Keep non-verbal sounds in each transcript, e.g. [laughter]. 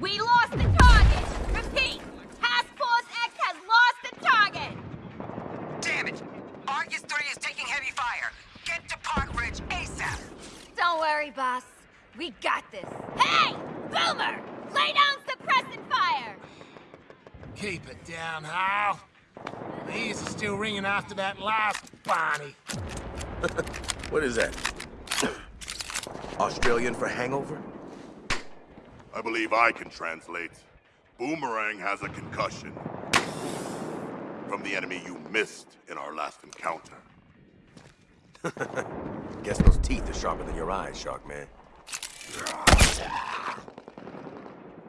We lost the target! Repeat! Task Force X has lost the target! Damn it! Argus 3 is taking heavy fire. Get to Park Ridge ASAP. Don't worry, boss. We got this. Hey! Boomer! Lay down suppressant fire! Keep it down, Hal. The ears are still ringing after that last Barney. [laughs] What is that? [coughs] Australian for hangover? I believe I can translate. Boomerang has a concussion. From the enemy you missed in our last encounter. [laughs] Guess those teeth are sharper than your eyes, Sharkman.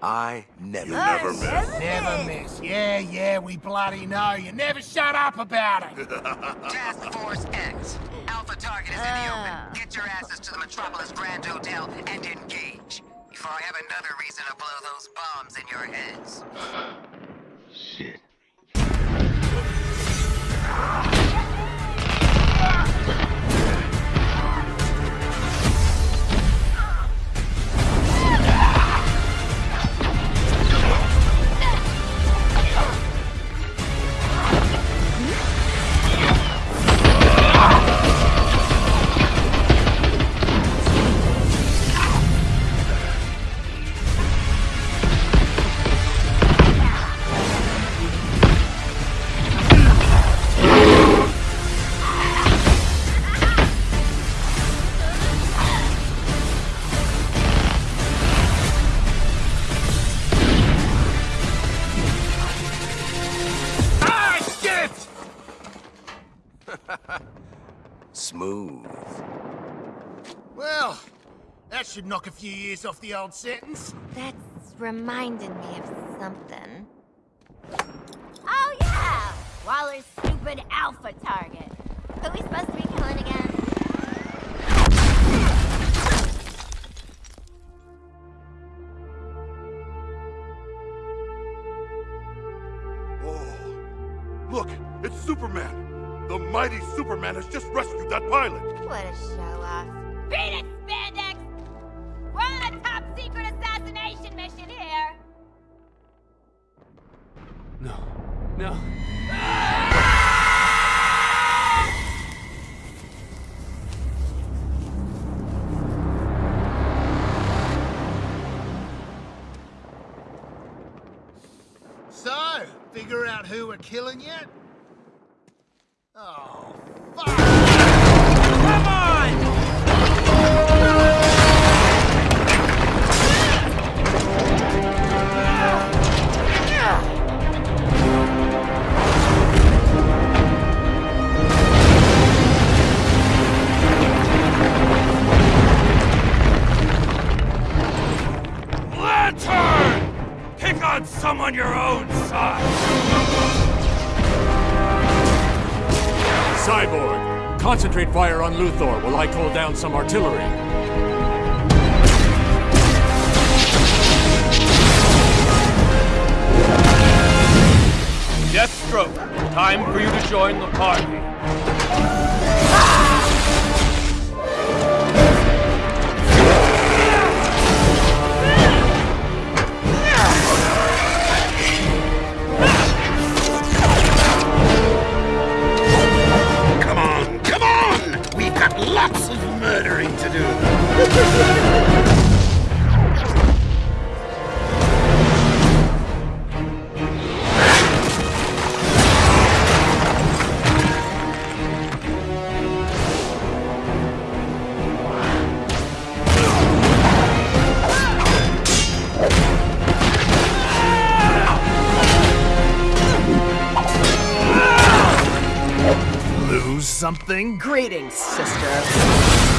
I never... You never miss. Never miss. Yeah, yeah, we bloody know. You never shut up about it. [laughs] Task Force X. Alpha target is in the open. Ah. Get your asses to the Metropolis Grand Hotel and engage. I have another reason to blow those bombs in your heads. [laughs] Smooth. Well, that should knock a few years off the old sentence. That's reminding me of something. Oh, yeah! Waller's stupid alpha target. Who we supposed to be mighty Superman has just rescued that pilot. What a show-off. Beat it, Spandex! We're on a top-secret assassination mission here! No. No. So, figure out who we're killing yet? Oh, concentrate fire on Luthor while I call down some artillery. Deathstroke, time for you to join the party. Something? Greetings, sister.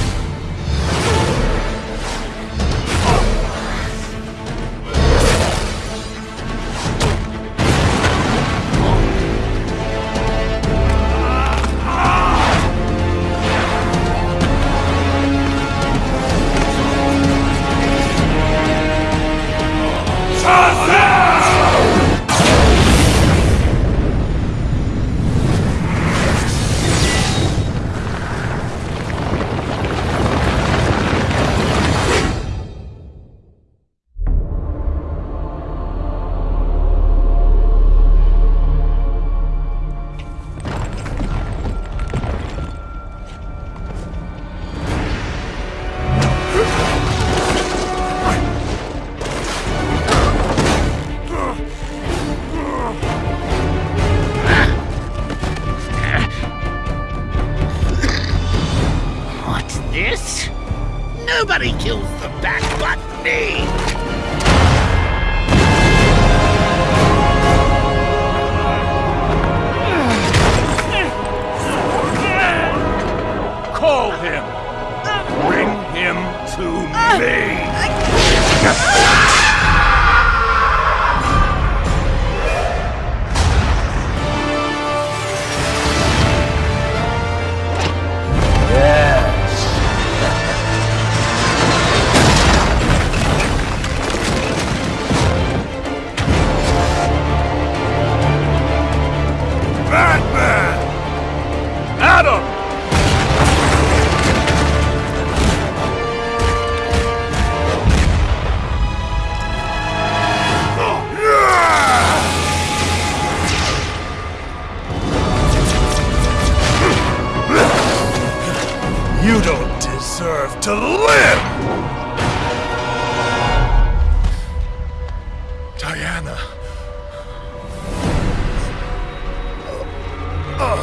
Beaten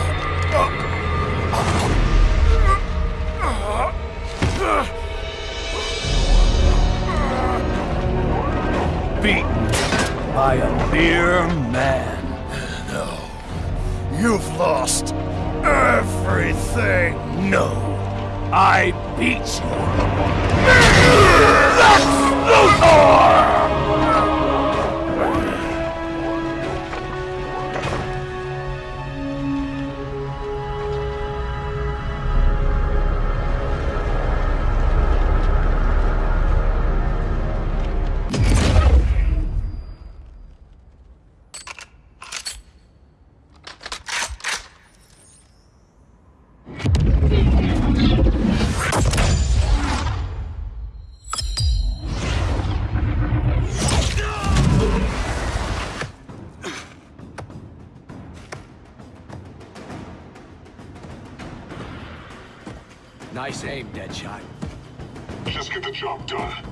by a mere man. No. You've lost everything. No. I beat you. Lex Luthor! Nice aim, Deadshot. Just get the job done.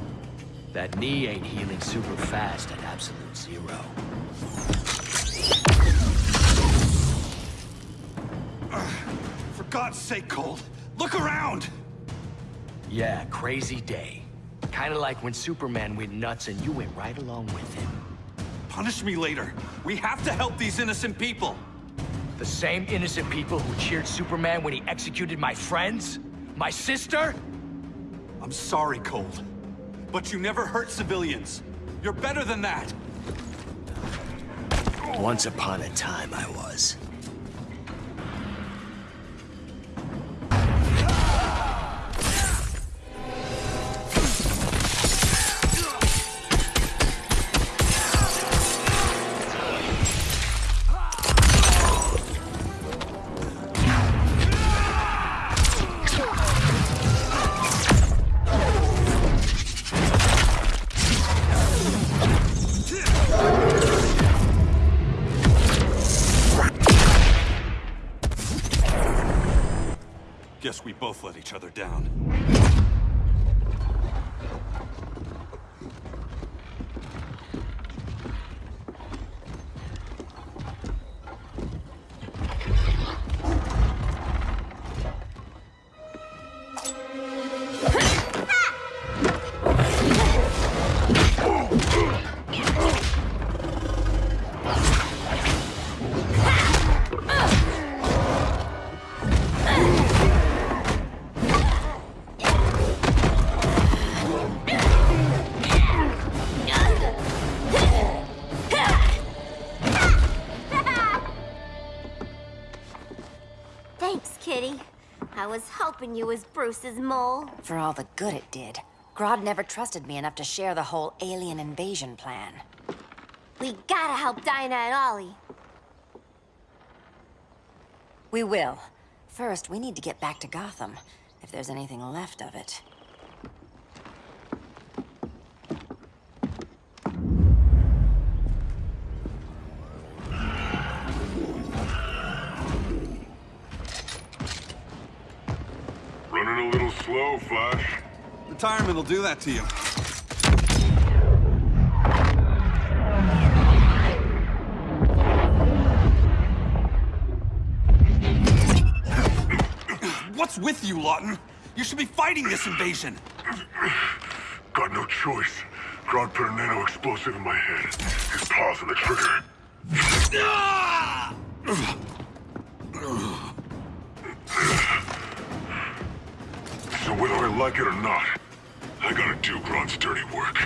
That knee ain't healing super fast at absolute zero. For God's sake, Cold, look around! Yeah, crazy day. Kinda like when Superman went nuts and you went right along with him. Punish me later. We have to help these innocent people. The same innocent people who cheered Superman when he executed my friends? My sister? I'm sorry, Cold. But you never hurt civilians. You're better than that. Once upon a time I was. Each other down. You was Bruce's mole. For all the good it did. Grodd never trusted me enough to share the whole alien invasion plan. We gotta help Dinah and Ollie. We will. First, we need to get back to Gotham, if there's anything left of it. Slow, Flash. Retirement will do that to you. What's with you, Lawton? You should be fighting this invasion. Got no choice. Grodd put a nano explosive in my head. His paws on the trigger. Ah! Whether I like it or not, I gotta do Grodd's dirty work.